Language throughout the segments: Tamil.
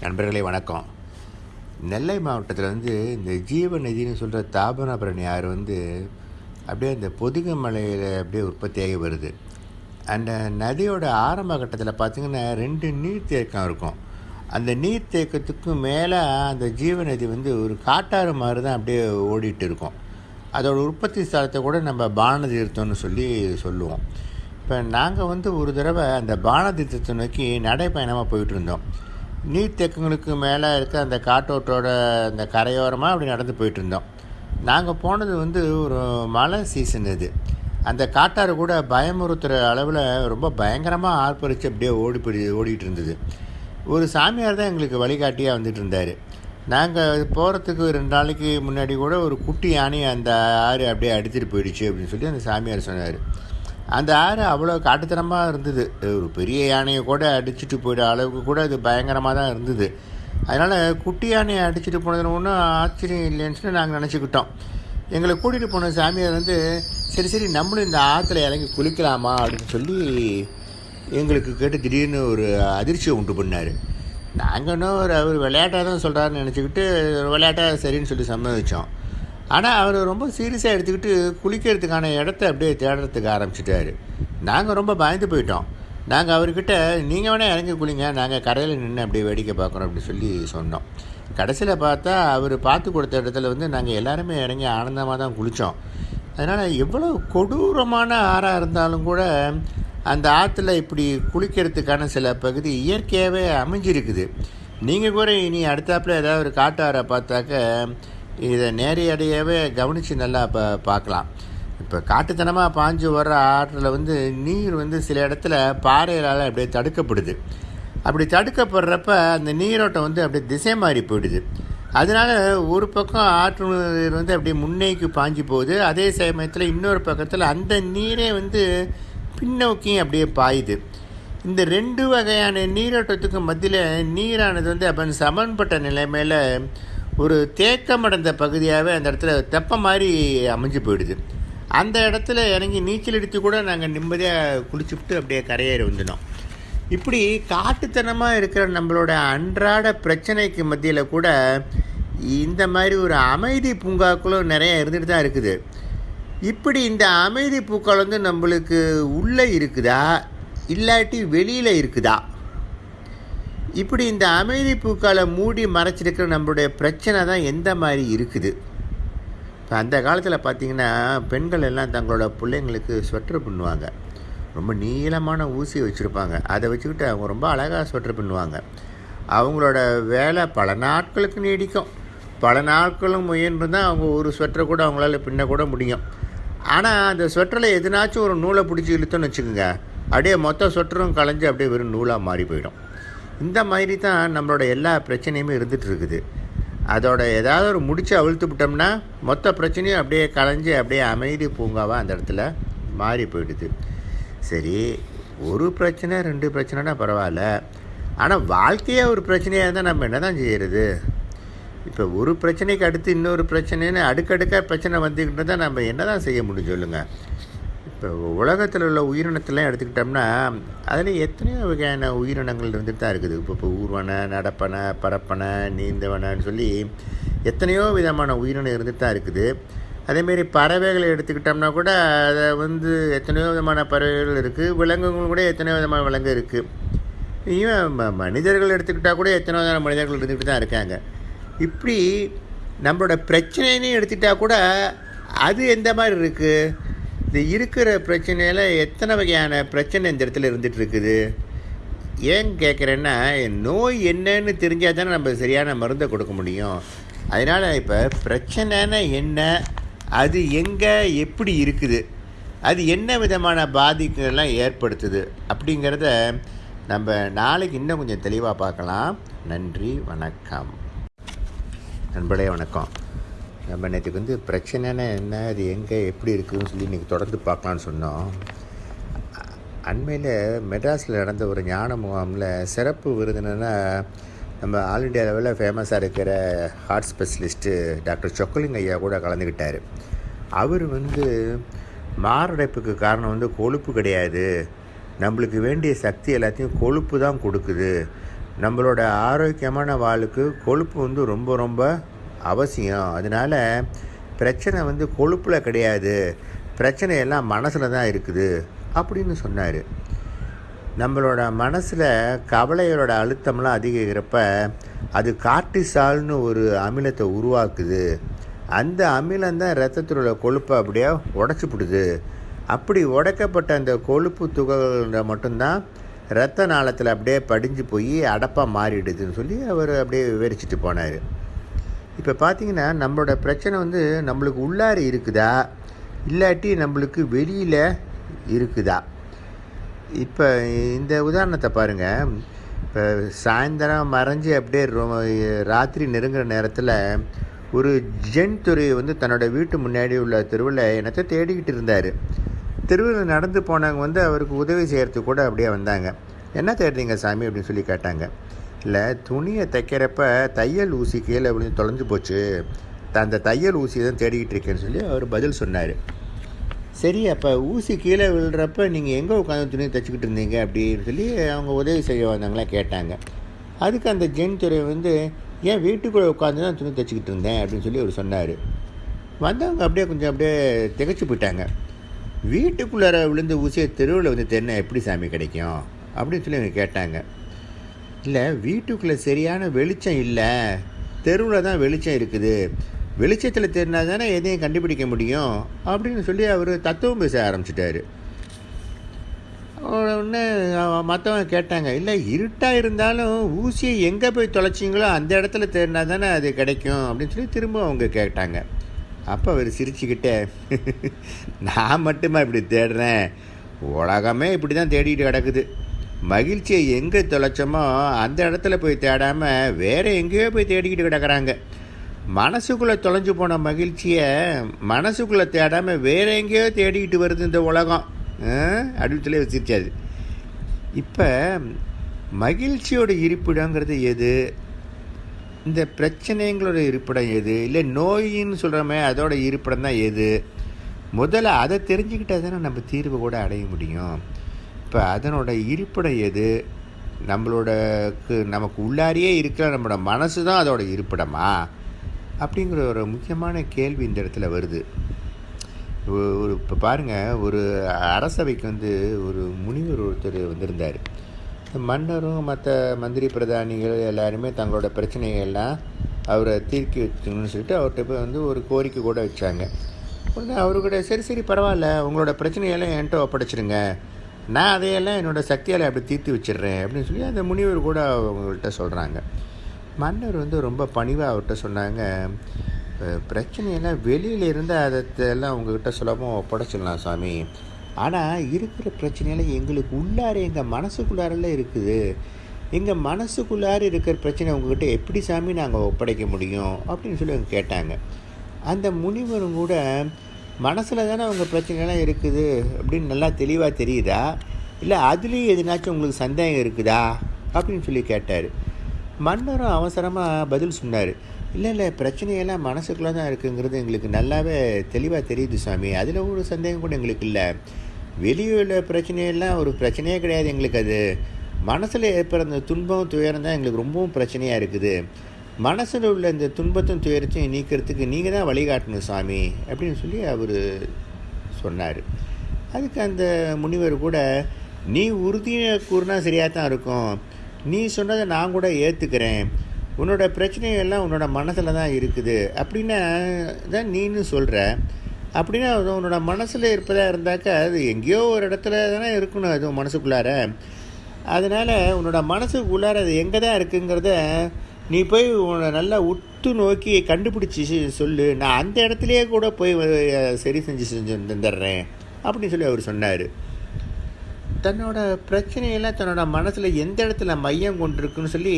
நண்பர்களே வணக்கம். நெல்லை மாவட்டத்தில் வந்து இந்த ஜீவநதினு சொல்கிற தாபனபரணி ஆறு வந்து அப்படியே இந்த பொதுக மலையில் அப்படியே உற்பத்தியாகி வருது. அந்த நதியோட ஆரம்ப கட்டத்தில் பார்த்திங்கன்னா ரெண்டு நீர்த்தேக்கம் இருக்கும். அந்த நீர்த்தேக்கத்துக்கு மேலே அந்த ஜீவநதி வந்து ஒரு காட்டாறு மாதிரி தான் அப்படியே ஓடிட்டு இருக்கும். அதோட உற்பத்தி ஸ்தலத்தை கூட நம்ம பானதீர்த்தம்னு சொல்லி சொல்லுவோம். இப்போ நாங்கள் வந்து ஒரு தடவை அந்த பானதீர்த்தத்தை நோக்கி நடைப்பயணமாக போயிட்டு இருந்தோம். நீர்த்தேக்கங்களுக்கு மேலே இருக்க அந்த காட்டோட்டோட அந்த கரையோரமாக அப்படி நடந்து போயிட்டுருந்தோம். நாங்கள் போனது வந்து ஒரு மழை சீசன் இது. அந்த காட்டாறு கூட பயமுறுத்துகிற அளவில் ரொம்ப பயங்கரமாக ஆர்ப்பரித்து அப்படியே ஓடி போய் ஓடிட்டு இருந்தது ஒரு சாமியார் தான் எங்களுக்கு வழிகாட்டியாக வந்துட்டு இருந்தார் நாங்கள் போகிறதுக்கு ரெண்டு நாளைக்கு முன்னாடி கூட ஒரு குட்டி யானையை அந்த ஆறு அப்படியே அடித்துட்டு போயிடுச்சு அப்படின்னு சொல்லி அந்த சாமியார் சொன்னார். அந்த ஆறு அவ்வளோ காட்டுத்தனமாக இருந்தது. ஒரு பெரிய யானையை கூட அடிச்சுட்டு போயிட அளவுக்கு கூட அது பயங்கரமாக தான் இருந்தது. அதனால் குட்டி யானையை அடிச்சுட்டு போனதுன்னு ஒன்றும் ஆச்சரியம் இல்லைன்னு சொல்லி நாங்கள் நினச்சிக்கிட்டோம். எங்களை கூட்டிகிட்டு போன சாமியார் வந்து சரி சரி நம்மளும் இந்த ஆற்றுல இறங்கி குளிக்கலாமா? அப்படின்னு சொல்லி எங்களுக்கு கேட்டு திடீர்னு ஒரு அதிர்ச்சியை உண்டு பண்ணார். நாங்கள் இன்னும் ஒரு அவர் விளையாட்டாக தான் சொல்கிறாருன்னு நினச்சிக்கிட்டு விளையாட்டாக சரின்னு சொல்லி சம்மதிச்சோம். ஆனால் அவர் ரொம்ப சீரியஸாக எடுத்துக்கிட்டு குளிக்கிறதுக்கான இடத்த அப்படியே தேடுறதுக்கு ஆரம்பிச்சிட்டாரு. நாங்கள் ரொம்ப பயந்து போயிட்டோம். நாங்கள் அவர்கிட்ட நீங்கள் வேணால் இறங்கி குளிங்க. நாங்கள் கரையில் நின்று அப்படியே வேடிக்கை பார்க்குறோம் அப்படின்னு சொல்லி சொன்னோம். கடைசியில் பார்த்தா அவர் பார்த்து கொடுத்த இடத்துல வந்து நாங்கள் எல்லாருமே இறங்கி ஆனந்தமாக தான் குளித்தோம் அதனால் எவ்வளோ கொடூரமான ஆறாக இருந்தாலும் கூட அந்த ஆற்றுல இப்படி குளிக்கிறதுக்கான சில பகுதி இயற்கையாகவே அமைஞ்சிருக்குது. நீங்கள் கூட இனி அடுத்தாப்பில் ஏதாவது ஒரு காட்டாரை பார்த்தாக்க இதை நேரடியாகவே கவனித்து நல்லா பா பார்க்கலாம். இப்போ காட்டுத்தனமாக பாஞ்சு வர்ற ஆற்றில் வந்து நீர் வந்து சில இடத்துல பாறைகளால் அப்படியே தடுக்கப்படுது. அப்படி தடுக்கப்படுறப்ப அந்த நீரோட்டம் வந்து அப்படியே திசை மாறி போயிடுது. அதனால் ஒரு பக்கம் ஆற்று நீர் வந்து அப்படியே முன்னேக்கு பாஞ்சு போகுது. அதே சமயத்தில் இன்னொரு பக்கத்தில் அந்த நீரே வந்து பின்னோக்கியும் அப்படியே பாயுது. இந்த ரெண்டு வகையான நீரோட்டத்துக்கு மத்தியில் நீரானது வந்து அப்போ சமன்பட்ட நிலைமையில் ஒரு தேக்கமடைந்த பகுதியாகவே அந்த இடத்துல தெப்ப மாதிரி அமைஞ்சு போயிடுது. அந்த இடத்துல இறங்கி நீச்சல் அடித்து கூட நாங்கள் நிம்மதியாக குளிச்சுட்டு அப்படியே கரையேறி வந்துட்டோம். இப்படி காட்டுத்தனமாக இருக்கிற நம்மளோட அன்றாட பிரச்சனைக்கு மத்தியில் கூட இந்த மாதிரி ஒரு அமைதி பூங்காக்களும் நிறைய இருந்துட்டு தான் இருக்குது. இப்படி இந்த அமைதி பூக்கள் வந்து நம்மளுக்கு உள்ளே இருக்குதா? இல்லாட்டி வெளியில் இருக்குதா? இப்படி இந்த அமைதி பூக்காலை மூடி மறைச்சிருக்கிற நம்மளுடைய பிரச்சனை தான் எந்த மாதிரி இருக்குது? இப்போ அந்த காலத்தில் பார்த்திங்கன்னா பெண்கள் எல்லாம் தங்களோட பிள்ளைங்களுக்கு ஸ்வெட்டர் பண்ணுவாங்க ரொம்ப நீளமான ஊசி வச்சுருப்பாங்க. அதை வச்சுக்கிட்டு அவங்க ரொம்ப அழகாக ஸ்வெட்டர் பண்ணுவாங்க அவங்களோட வேலை பல நாட்களுக்கு நீடிக்கும். பல நாட்களும் முயன்று தான் அவங்க ஒரு ஸ்வெட்டரை கூட அவங்களால பின்ன கூட முடியும். ஆனால் அந்த ஸ்வெட்டரில் எதுனாச்சும் ஒரு நூலை பிடிச்சி இழுத்தோன்னு வச்சுக்கோங்க. அப்படியே மொத்த ஸ்வெட்டரும் களைஞ்சு அப்படியே வெறும் நூலாக மாறி போயிடும். இந்த மாதிரி தான் நம்மளோட எல்லா பிரச்சனையுமே இருந்துகிட்டு இருக்குது. அதோட ஏதாவது ஒரு முடிச்சு அவிழ்த்து விட்டோம்னா மொத்த பிரச்சனையும் அப்படியே களைஞ்சி அப்படியே அமைதி பூங்காவாக அந்த இடத்துல மாறி போயிடுது. சரி ஒரு பிரச்சனை ரெண்டு பிரச்சனைனா பரவாயில்ல. ஆனால் வாழ்க்கையே ஒரு பிரச்சனையாக இருந்தால் நம்ம என்ன தான் செய்கிறது இப்போ ஒரு பிரச்சனைக்கு அடுத்து இன்னொரு பிரச்சனைன்னு அடுக்கடுக்காக பிரச்சனை வந்துக்கிட்டு தான் நம்ம என்ன தான் செய்ய முடியும் சொல்லுங்கள் இப்போ உலகத்தில் உள்ள உயிரினத்தெல்லாம் எடுத்துக்கிட்டோம்னா அதில் எத்தனையோ வகையான உயிரினங்கள் இருந்துட்டு தான் இருக்குது. இப்போ இப்போ ஊர்வனை நடப்பனை பரப்பனை நீந்தவனன்னு சொல்லி எத்தனையோ விதமான உயிரினம் இருந்துட்டு தான் இருக்குது. அதேமாரி பறவைகளை எடுத்துக்கிட்டோம்னா கூட அதை வந்து எத்தனையோ விதமான பறவைகள் இருக்குது விலங்குகள் கூட எத்தனையோ விதமான விலங்கு இருக்குது இவன் மனிதர்கள் எடுத்துக்கிட்டால் கூட எத்தனையோ விதமான மனிதர்கள் இருந்துக்கிட்டு தான் இருக்காங்க. இப்படி நம்மளோட பிரச்சனைன்னு எடுத்துக்கிட்டால் கூட அது எந்த மாதிரி இருக்குது இது இருக்கிற பிரச்சனையில் எத்தனை வகையான பிரச்சனை இந்த இடத்துல இருந்துகிட்டு இருக்குது ஏன் கேட்குறேன்னா நோய் என்னன்னு தெரிஞ்சால் தானே நம்ம சரியான மருந்தை கொடுக்க முடியும். அதனால் இப்போ பிரச்சனைனா என்ன? அது எங்கே? எப்படி இருக்குது? அது என்ன விதமான பாதிப்புகள்லாம் ஏற்படுத்துது? அப்படிங்கிறத நம்ம நாளைக்கு இன்னும் கொஞ்சம் தெளிவாக பார்க்கலாம். நன்றி வணக்கம். நண்பர்களே வணக்கம். நம்ம நேற்றுக்கு வந்து பிரச்சனைனா என்ன? அது எங்கே? எப்படி இருக்குதுன்னு சொல்லி இன்றைக்கி தொடர்ந்து பார்க்கலான்னு சொன்னோம். அண்மையில் மெட்ராஸில் நடந்த ஒரு ஞான முகாமில் சிறப்பு விருதுனா நம்ம ஆல் இண்டியா லெவலில் ஃபேமஸாக இருக்கிற ஹார்ட் ஸ்பெஷலிஸ்ட்டு டாக்டர் சொக்கலிங் ஐயா கூட கலந்துக்கிட்டார் அவர் வந்து மாரடைப்புக்கு காரணம் வந்து கொழுப்பு கிடையாது. நம்மளுக்கு வேண்டிய சக்தி எல்லாத்தையும் கொழுப்பு தான் கொடுக்குது. நம்மளோட ஆரோக்கியமான வாளுக்கு கொழுப்பு வந்து ரொம்ப ரொம்ப அவசியம். அதனால் பிரச்சனை வந்து கொழுப்பில் கிடையாது. பிரச்சனை எல்லாம் மனசில் தான் இருக்குது அப்படின்னு சொன்னார். நம்மளோட மனசில் கவலைகளோட அழுத்தம்லாம் அதிகரிக்கிறப்ப அது கார்டிசால்னு ஒரு அமிலத்தை உருவாக்குது. அந்த அமிலம் தான் ரத்தத்தில் உள்ள கொழுப்பை அப்படியே உடச்சிப்பிடுது அப்படி உடைக்கப்பட்ட அந்த கொழுப்பு துகள்கள் மட்டும்தான் ரத்த நாளத்தில் அப்படியே படிஞ்சு போய் அடப்பாக மாறிடுதுன்னு சொல்லி அவர் அப்படியே விவரிச்சுட்டு போனார். இப்போ பார்த்தீங்கன்னா நம்மளோட பிரச்சனை வந்து நம்மளுக்கு உள்ளார இருக்குதா? இல்லாட்டி நம்மளுக்கு வெளியில் இருக்குதா? இப்போ இந்த உதாரணத்தை பாருங்கள் இப்போ சாயந்தரம் மறைஞ்சு அப்படியே ரொ- ராத்திரி நெருங்குற நேரத்தில் ஒரு ஜென் துறை வந்து தன்னோட வீட்டு முன்னாடி உள்ள தெருவில் என்னத்தை தேடிக்கிட்டு இருந்தார். தெருவில் நடந்து போனவங்க வந்து அவருக்கு உதவி செய்கிறதுக்கு கூட அப்படியே வந்தாங்க. என்ன தேடுறீங்க சாமி? அப்படின்னு சொல்லி கேட்டாங்க. இல்லை துணியை தைக்கிறப்ப தையல் ஊசி கீழே விழுந்து தொலைஞ்சு போச்சு. அந்த தையல் ஊசி தான் தேடிக்கிட்டு இருக்கேன்னு சொல்லி அவர் பதில் சொன்னார். சரி அப்போ ஊசி கீழே விழுறப்ப நீங்கள் எங்கே உட்காந்து துணியை தைச்சிக்கிட்டு இருந்தீங்க அப்படின்னு சொல்லி அவங்க உதவி செய்ய வந்தவங்களாம் கேட்டாங்க. அதுக்கு அந்த ஜென் துறை வந்து ஏன் வீட்டுக்குள்ளே உட்காந்து தான் துணி தைச்சிக்கிட்டு இருந்தேன்? அப்படின்னு சொல்லி அவர் சொன்னார். வந்தவங்க அப்படியே கொஞ்சம் அப்படியே திகச்சு போயிட்டாங்க. வீட்டுக்குள்ளார விழுந்து ஊசியை தெருவில் வந்து தென்னை எப்படி சாமி கிடைக்கும்? அப்படின்னு சொல்லி அவங்க கேட்டாங்க. இல்லை வீட்டுக்குள்ளே சரியான வெளிச்சம் இல்லை. தெருவில் தான் வெளிச்சம் இருக்குது. வெளிச்சத்தில் தெரினா தானே எதையும் கண்டுபிடிக்க முடியும் அப்படின்னு சொல்லி அவர் தத்துவம் பேச ஆரம்பிச்சிட்டாரு. உடனே மற்றவங்க கேட்டாங்க இல்லை இருட்டாக இருந்தாலும் ஊசியை எங்கே போய் தொலைச்சிங்களோ அந்த இடத்துல தேடினா தானே அது கிடைக்கும் அப்படின்னு சொல்லி திரும்ப அவங்க கேட்டாங்க. அப்போ அவர் சிரிச்சுக்கிட்டே நான் மட்டுமா இப்படி தேடுறேன்? உலகமே இப்படி தான் தேடிட்டு கிடக்குது. மகிழ்ச்சியை எங்கே தொலைச்சோமோ அந்த இடத்துல போய் தேடாமல் வேறு எங்கேயோ போய் தேடிக்கிட்டு கிடக்குறாங்க. மனசுக்குள்ளே தொலைஞ்சு போன மகிழ்ச்சியை மனசுக்குள்ளே தேடாமல் வேற எங்கேயோ தேடிக்கிட்டு வருது இந்த உலகம். அப்படின்னு சொல்லி வச்சிருச்சாது. இப்போ மகிழ்ச்சியோட இருப்பிடங்கிறது எது? இந்த பிரச்சனைங்களோட இருப்பிடம் எது? இல்லை நோயின்னு சொல்கிறோமே அதோட இருப்பிடம் தான் எது? முதல்ல அதை தெரிஞ்சுக்கிட்டால் தானே நம்ம தீர்வு கூட அடைய முடியும். இப்போ அதனோட இருப்பிடம் எது? நம்மளோடக்கு நமக்கு உள்ளாரியே இருக்கிற நம்மளோட மனசு தான் அதோட இருப்பிடமா? அப்படிங்கிற ஒரு முக்கியமான கேள்வி இந்த இடத்துல வருது. ஒரு இப்போ பாருங்கள் ஒரு அரசவைக்கு வந்து ஒரு முனிவர் ஒருத்தர் வந்திருந்தார். மன்னரும் மற்ற மந்திரி பிரதானிகள் எல்லாருமே தங்களோட பிரச்சனைகள்லாம் அவரை தீர்க்கி வச்சுக்கணும்னு சொல்லிட்டு அவர்கிட்ட போய் வந்து ஒரு கோரிக்கை கூட வச்சாங்க. உடனே அவரு கூட சரி சரி பரவாயில்ல. உங்களோட பிரச்சனையெல்லாம் என்கிட்ட ஒப்படைச்சிடுங்க நான் அதையெல்லாம் என்னோட சக்தியால் அப்படி தீர்த்து வச்சிடுறேன் அப்படின்னு சொல்லி அந்த முனிவர் கூட அவங்கள்ட்ட சொல்கிறாங்க மன்னர் வந்து ரொம்ப பணிவாக அவர்கிட்ட சொன்னாங்க பிரச்சனையெல்லாம் வெளியில் இருந்து அதெல்லாம் உங்ககிட்ட சுலபமாக ஒப்படைச்சிடலாம் சாமி. ஆனால் இருக்கிற பிரச்சனையெல்லாம் எங்களுக்கு உள்ளார எங்கள் மனசுக்குள்ளாரெல்லாம் இருக்குது. எங்கள் மனசுக்குள்ளார இருக்கிற பிரச்சனை உங்ககிட்ட எப்படி சாமி நாங்கள் ஒப்படைக்க முடியும்? அப்படின்னு சொல்லி அவங்க கேட்டாங்க. அந்த முனிவரும் கூட மனசில் தானே அவங்க பிரச்சனைலாம் இருக்குது அப்படின்னு நல்லா தெளிவாக தெரியுதா? இல்லை அதுலேயும் எதுனாச்சும் உங்களுக்கு சந்தேகம் இருக்குதா? அப்படின்னு சொல்லி கேட்டார். மன்னரும் அவசரமாக பதில் சொன்னார். இல்லை இல்லை பிரச்சனையெல்லாம் மனசுக்குள்ளே தான் இருக்குங்கிறது எங்களுக்கு நல்லாவே தெளிவாக தெரியுது சாமி. அதில் ஒரு சந்தேகம் கூட எங்களுக்கு இல்லை. வெளியே உள்ள பிரச்சனையெல்லாம் ஒரு பிரச்சனையே கிடையாது எங்களுக்கு அது. மனசில் ஏற்படுற அந்த துன்பம் துயரம் தான் எங்களுக்கு ரொம்பவும் பிரச்சனையாக இருக்குது. மனசில் உள்ள இந்த துன்பத்தும் துயரத்தையும் நீக்கிறதுக்கு நீங்கள் தான் வழிகாட்டணும் சாமி அப்படின்னு சொல்லி அவர் சொன்னார். அதுக்கு அந்த முனிவர் கூட நீ உறுதியை கூறினா சரியாக தான் இருக்கும். நீ சொன்னதை நான் கூட ஏற்றுக்கிறேன் உன்னோட பிரச்சனையெல்லாம் எல்லாம் உன்னோட மனசில் தான் இருக்குது. அப்படின்னா தான் நீன்னு சொல்கிற அப்படின்னா அது உன்னோட மனசில் இருப்பதாக இருந்தாக்கா அது எங்கேயோ ஒரு இடத்துல தானே இருக்கணும் அது உன் மனசுக்குள்ளார. அதனால் உன்னோட மனசுக்குள்ளார அது எங்கே தான் இருக்குங்கிறத நீ போய் உன்னை நல்லா உற்று நோக்கி கண்டுபிடிச்சி சொல்லு. நான் அந்த இடத்துலையே கூட போய் சரி செஞ்சு செஞ்சு தந்துடுறேன் அப்படின்னு சொல்லி அவர் சொன்னார். தன்னோட பிரச்சனையெல்லாம் தன்னோட மனசில் எந்த இடத்துல மையம் கொண்டிருக்குன்னு சொல்லி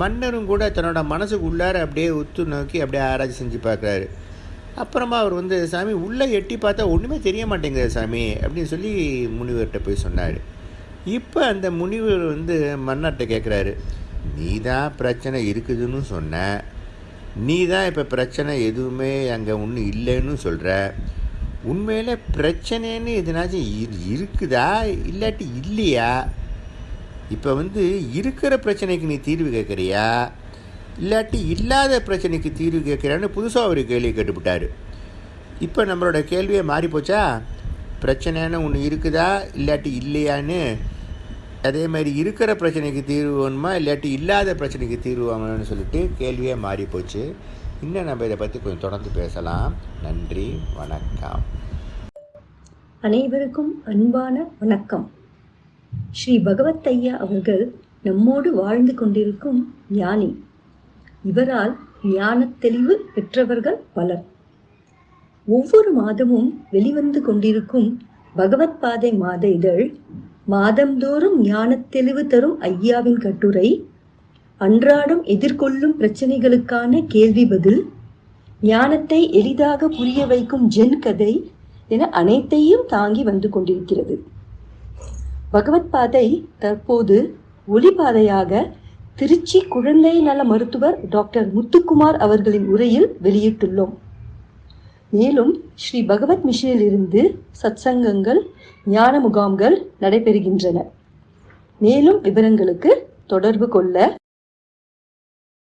மன்னரும் கூட தன்னோட மனசுக்கு உள்ளார அப்படியே உத்து நோக்கி அப்படியே ஆராய்ச்சி செஞ்சு பார்க்குறாரு. அப்புறமா அவர் வந்து சாமி உள்ளே எட்டி பார்த்தா ஒன்றுமே தெரிய மாட்டேங்குது சாமி அப்படின்னு சொல்லி முனிவர்கிட்ட போய் சொன்னார். இப்போ அந்த முனிவர் வந்து மன்னர்கிட்ட கேட்குறாரு நீ தான் பிரச்சனை இருக்குதுன்னு சொன்ன. நீ தான் இப்போ பிரச்சனை எதுவுமே அங்கே ஒன்றும் இல்லைன்னு சொல்கிற உண்மையில் பிரச்சனைன்னு எதுனாச்சும் இரு- இருக்குதா? இல்லாட்டி இல்லையா? இப்போ வந்து இருக்கிற பிரச்சனைக்கு நீ தீர்வு கேட்குறியா? இல்லாட்டி இல்லாத பிரச்சனைக்கு தீர்வு கேட்குறான்னு புதுசாக ஒரு கேள்வி கேட்டுவிட்டார் இப்போ நம்மளோட கேள்வியே மாறி போச்சா பிரச்சனைன்னு ஒன்று இருக்குதா? இல்லாட்டி இல்லையான்னு அதே மாதிரி இருக்கிற பிரச்சனைக்கு தீர்வு வேணுமா? இல்லாட்டி இல்லாத பிரச்சனைக்கு தீர்வு வாங்கணும்னு சொல்லிட்டு கேள்வியே மாறி போச்சு. இன்னும் நம்ம இதை பற்றி கொஞ்சம் தொடர்ந்து பேசலாம். நன்றி வணக்கம். அனைவருக்கும் அன்பான வணக்கம். ஸ்ரீ பகவத் ஐயா அவர்கள் நம்மோடு வாழ்ந்து கொண்டிருக்கும் ஞானி. இவரால் ஞான தெளிவு பெற்றவர்கள் பலர். ஒவ்வொரு மாதமும் வெளிவந்து கொண்டிருக்கும் பகவத் பாதை மாத இதழ் மாதந்தோறும் ஞானத் தெளிவு தரும் ஐயாவின் கட்டுரை அன்றாடம் எதிர்கொள்ளும் பிரச்சனைகளுக்கான கேள்வி பதில் ஞானத்தை எளிதாக புரிய வைக்கும் ஜென் கதை என அனைத்தையும் தாங்கி வந்து கொண்டிருக்கிறது. பகவத் பாதை தற்போது ஒளிபாதையாக திருச்சி குழந்தை நல மருத்துவர் டாக்டர் முத்துக்குமார் அவர்களின் உரையில் வெளியிட்டுள்ளோம். மேலும் ஸ்ரீ பகவத் மிஷனிலிருந்து சத்சங்கங்கள் ஞான முகாம்கள் நடைபெறுகின்றன. மேலும் விவரங்களுக்கு தொடர்பு கொள்ள